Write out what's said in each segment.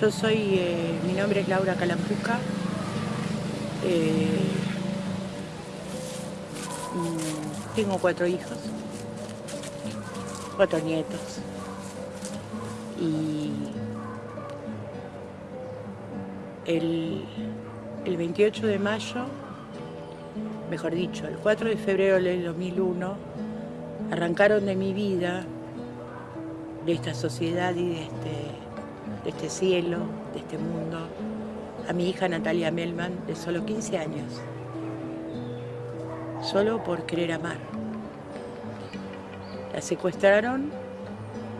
Yo soy, eh, mi nombre es Laura Calampuca. Eh, mm, tengo cuatro hijos, cuatro nietos. Y el, el 28 de mayo, mejor dicho, el 4 de febrero del 2001, arrancaron de mi vida, de esta sociedad y de este de este cielo, de este mundo, a mi hija Natalia Melman, de solo 15 años, solo por querer amar. La secuestraron,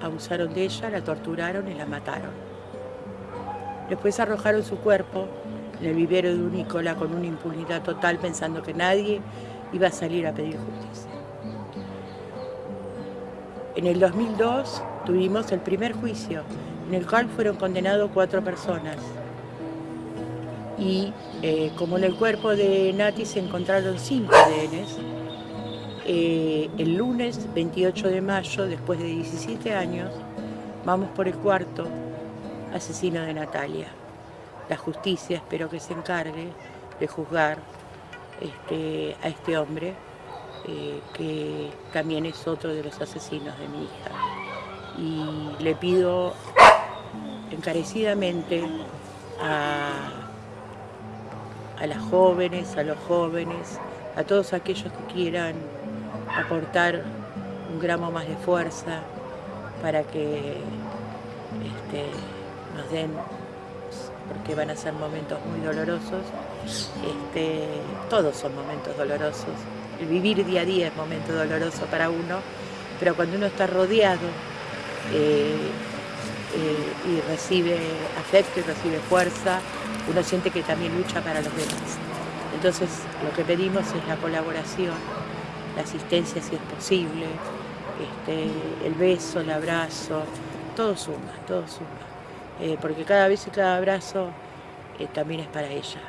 abusaron de ella, la torturaron y la mataron. Después arrojaron su cuerpo en el vivero de un Nicola con una impunidad total pensando que nadie iba a salir a pedir justicia. En el 2002 tuvimos el primer juicio en el cual fueron condenados cuatro personas. Y eh, como en el cuerpo de Nati se encontraron cinco ADNs, eh, el lunes 28 de mayo, después de 17 años, vamos por el cuarto asesino de Natalia. La justicia espero que se encargue de juzgar este, a este hombre, eh, que también es otro de los asesinos de mi hija. Y le pido encarecidamente a, las jóvenes, a los jóvenes, a todos aquellos que quieran aportar un gramo más de fuerza para que este, nos den, porque van a ser momentos muy dolorosos, este, todos son momentos dolorosos, el vivir día a día es momento doloroso para uno, pero cuando uno está rodeado eh, eh, y recibe afecto y recibe fuerza, uno siente que también lucha para los demás. Entonces lo que pedimos es la colaboración, la asistencia si es posible, este, el beso, el abrazo, todo suma, todo suma. Eh, porque cada beso y cada abrazo eh, también es para ella.